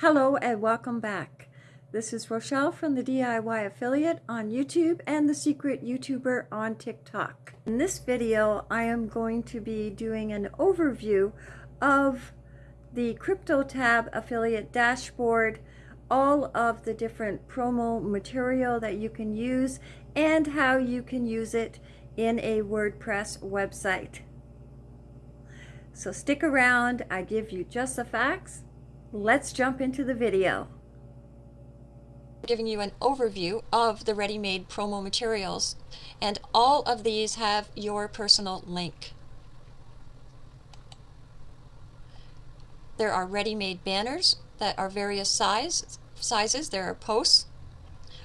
Hello and welcome back. This is Rochelle from the DIY Affiliate on YouTube and the Secret YouTuber on TikTok. In this video, I am going to be doing an overview of the CryptoTab affiliate dashboard, all of the different promo material that you can use, and how you can use it in a WordPress website. So stick around, I give you just the facts Let's jump into the video. Giving you an overview of the ready-made promo materials and all of these have your personal link. There are ready-made banners that are various size, sizes. There are posts,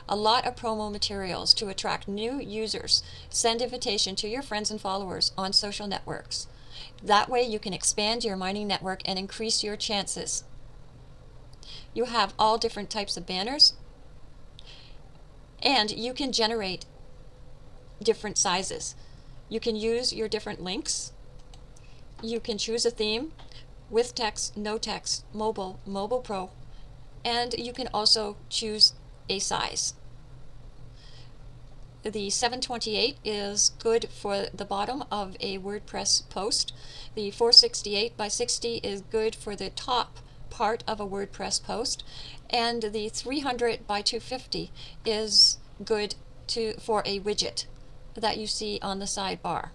a lot of promo materials to attract new users. Send invitation to your friends and followers on social networks. That way you can expand your mining network and increase your chances you have all different types of banners and you can generate different sizes. You can use your different links. You can choose a theme with text, no text, mobile, mobile pro, and you can also choose a size. The 728 is good for the bottom of a WordPress post. The 468 by 60 is good for the top part of a WordPress post and the 300 by 250 is good to for a widget that you see on the sidebar.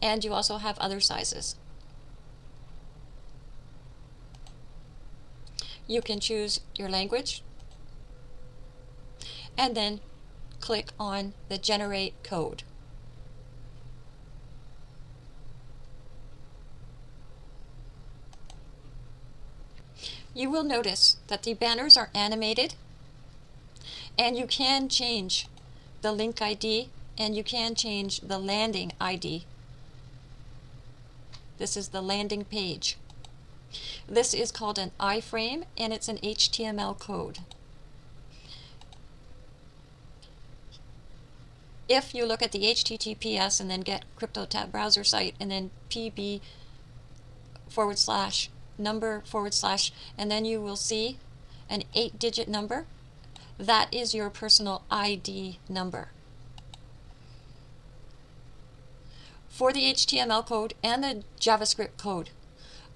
And you also have other sizes. You can choose your language and then click on the generate code. You will notice that the banners are animated and you can change the link ID and you can change the landing ID. This is the landing page. This is called an iframe and it's an HTML code. If you look at the HTTPS and then get CryptoTab browser site and then pb forward slash number forward slash, and then you will see an eight digit number. That is your personal ID number. For the HTML code and the JavaScript code,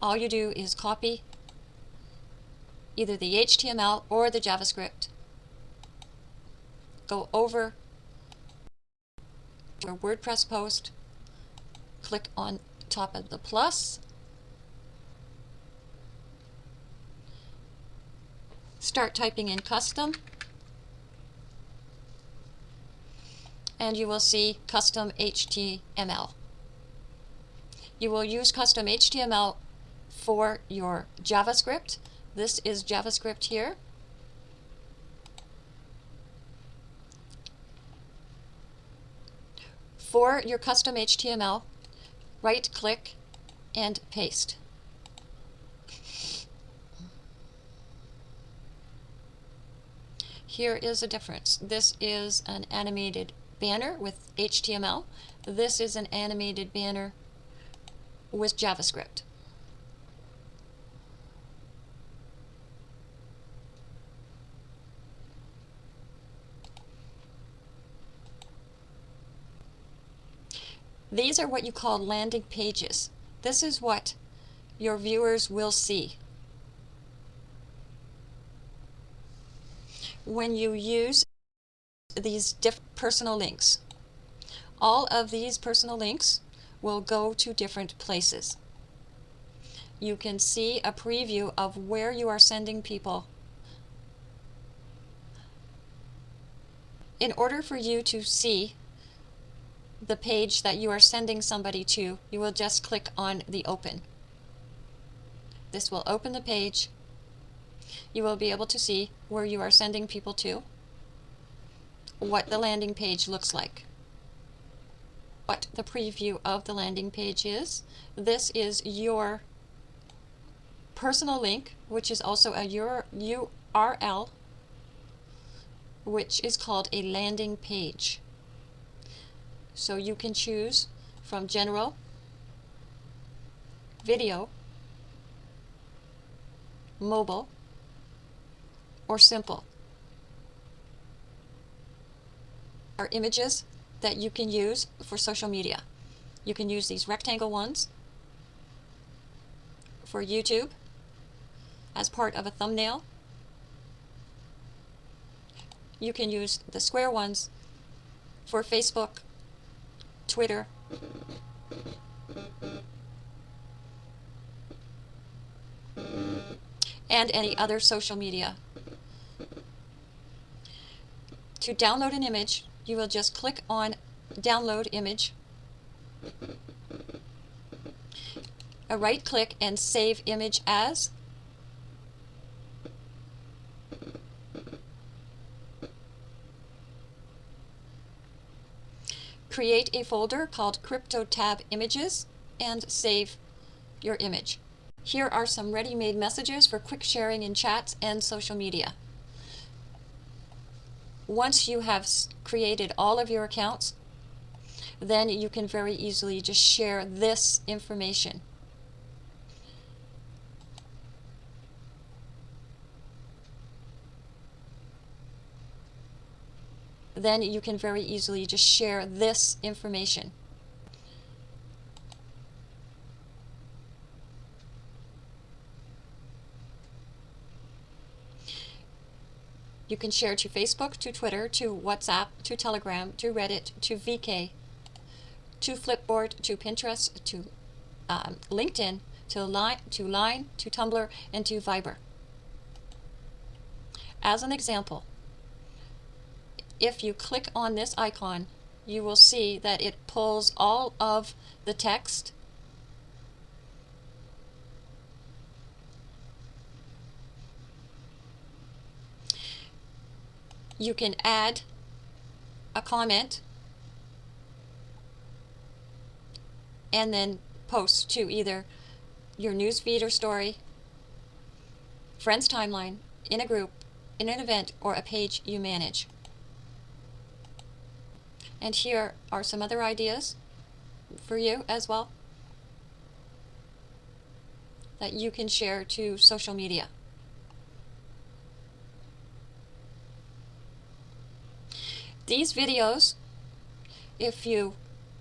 all you do is copy either the HTML or the JavaScript, go over your WordPress post, click on top of the plus, start typing in custom and you will see custom HTML. You will use custom HTML for your JavaScript. This is JavaScript here. For your custom HTML, right click and paste. Here is a difference. This is an animated banner with HTML. This is an animated banner with JavaScript. These are what you call landing pages. This is what your viewers will see. When you use these different personal links. All of these personal links will go to different places. You can see a preview of where you are sending people. In order for you to see the page that you are sending somebody to, you will just click on the open. This will open the page you will be able to see where you are sending people to, what the landing page looks like, what the preview of the landing page is. This is your personal link, which is also a URL, which is called a landing page. So you can choose from general, video, mobile, or simple. Are images that you can use for social media. You can use these rectangle ones for YouTube as part of a thumbnail. You can use the square ones for Facebook, Twitter, and any other social media. To download an image, you will just click on Download Image, a right click and Save Image As. Create a folder called CryptoTab Images and save your image. Here are some ready-made messages for quick sharing in chats and social media. Once you have created all of your accounts, then you can very easily just share this information. Then you can very easily just share this information. You can share to Facebook, to Twitter, to WhatsApp, to Telegram, to Reddit, to VK, to Flipboard, to Pinterest, to um, LinkedIn, to Line, to Line, to Tumblr, and to Viber. As an example, if you click on this icon, you will see that it pulls all of the text you can add a comment and then post to either your newsfeed or story, friends timeline, in a group, in an event, or a page you manage. And here are some other ideas for you as well that you can share to social media. These videos, if you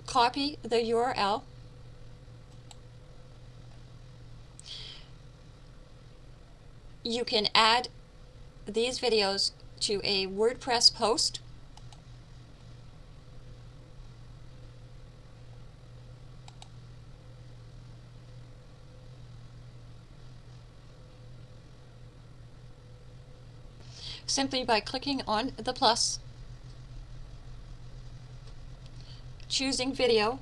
copy the URL, you can add these videos to a WordPress post. Simply by clicking on the plus, choosing video,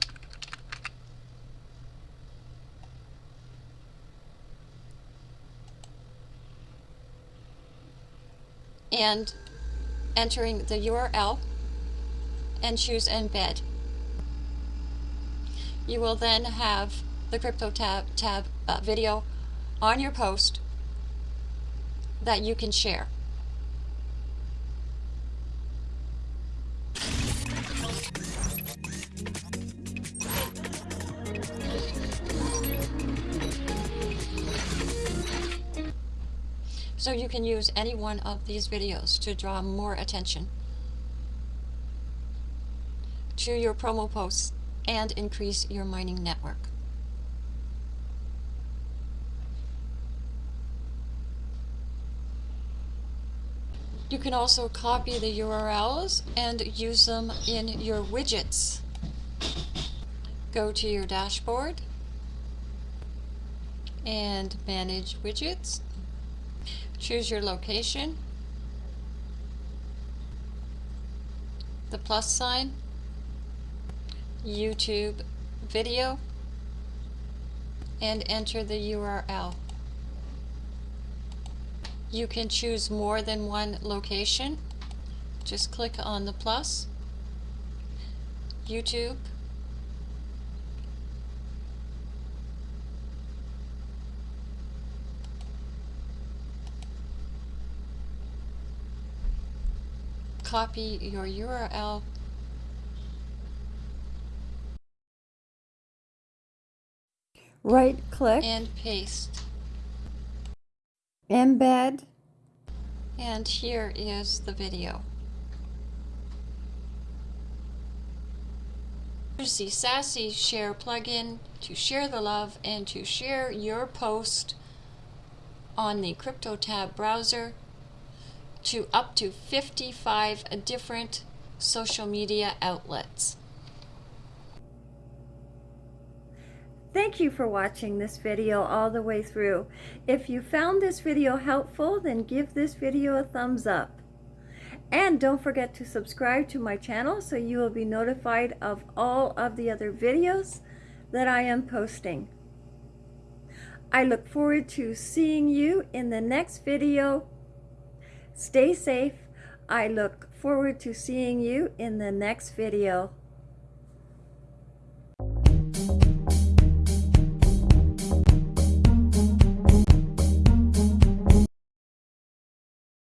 and entering the URL and choose embed. You will then have the crypto tab, tab uh, video on your post that you can share. So you can use any one of these videos to draw more attention to your promo posts and increase your mining network. You can also copy the URLs and use them in your widgets. Go to your dashboard and manage widgets. Choose your location, the plus sign, YouTube video, and enter the URL. You can choose more than one location. Just click on the plus, YouTube, copy your URL Right click and paste. embed, And here is the video. Use the Sassy Share plugin to share the love and to share your post on the CryptoTab browser to up to 55 different social media outlets. Thank you for watching this video all the way through. If you found this video helpful, then give this video a thumbs up. And don't forget to subscribe to my channel so you will be notified of all of the other videos that I am posting. I look forward to seeing you in the next video. Stay safe. I look forward to seeing you in the next video.